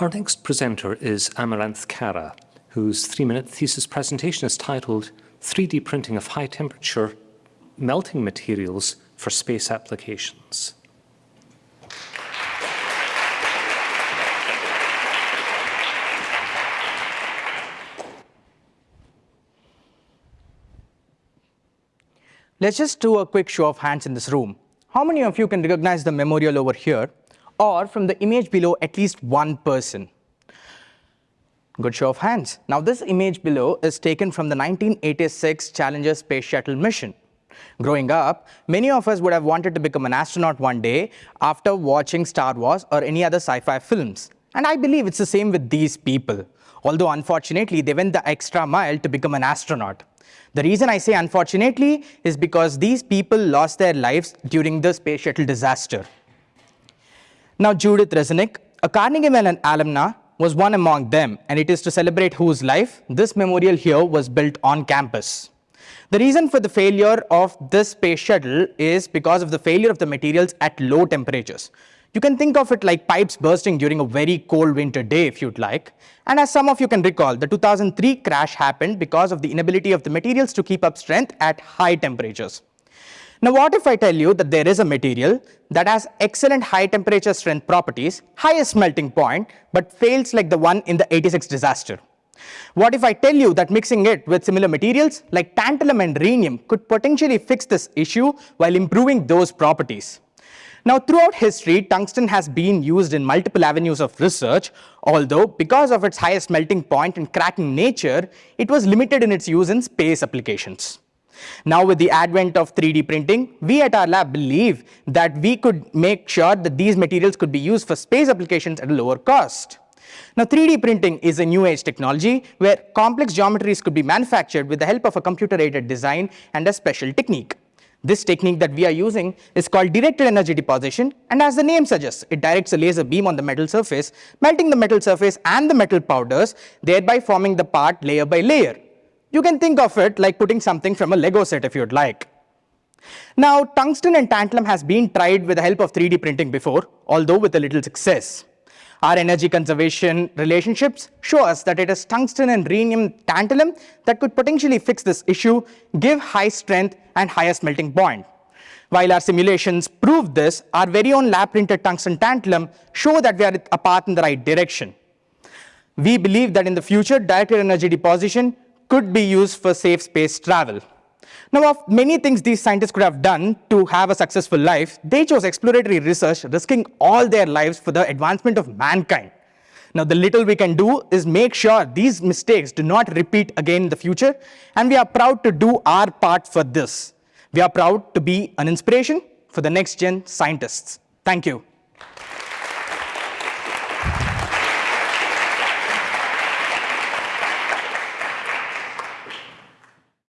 Our next presenter is Amaranth Kara, whose three-minute thesis presentation is titled 3D Printing of High-Temperature Melting Materials for Space Applications. Let's just do a quick show of hands in this room. How many of you can recognize the memorial over here or from the image below at least one person? Good show of hands. Now this image below is taken from the 1986 Challenger Space Shuttle mission. Growing up, many of us would have wanted to become an astronaut one day after watching Star Wars or any other sci-fi films. And I believe it's the same with these people. Although unfortunately, they went the extra mile to become an astronaut. The reason I say unfortunately is because these people lost their lives during the space shuttle disaster. Now Judith Resnik, a Carnegie Mellon alumna, was one among them and it is to celebrate whose life this memorial here was built on campus. The reason for the failure of this space shuttle is because of the failure of the materials at low temperatures. You can think of it like pipes bursting during a very cold winter day if you'd like. And as some of you can recall, the 2003 crash happened because of the inability of the materials to keep up strength at high temperatures. Now what if I tell you that there is a material that has excellent high temperature strength properties, highest melting point, but fails like the one in the 86 disaster? What if I tell you that mixing it with similar materials like tantalum and rhenium could potentially fix this issue while improving those properties? Now, throughout history, tungsten has been used in multiple avenues of research, although because of its highest melting point and cracking nature, it was limited in its use in space applications. Now with the advent of 3D printing, we at our lab believe that we could make sure that these materials could be used for space applications at a lower cost. Now 3D printing is a new age technology where complex geometries could be manufactured with the help of a computer aided design and a special technique. This technique that we are using is called directed energy deposition and as the name suggests, it directs a laser beam on the metal surface, melting the metal surface and the metal powders, thereby forming the part layer by layer. You can think of it like putting something from a Lego set if you'd like. Now, tungsten and tantalum has been tried with the help of 3D printing before, although with a little success. Our energy conservation relationships show us that it is tungsten and rhenium tantalum that could potentially fix this issue, give high strength and highest melting point. While our simulations prove this, our very own lab printed tungsten tantalum show that we are a path in the right direction. We believe that in the future, directed energy deposition could be used for safe space travel. Now, of many things these scientists could have done to have a successful life, they chose exploratory research, risking all their lives for the advancement of mankind. Now, the little we can do is make sure these mistakes do not repeat again in the future, and we are proud to do our part for this. We are proud to be an inspiration for the next gen scientists. Thank you.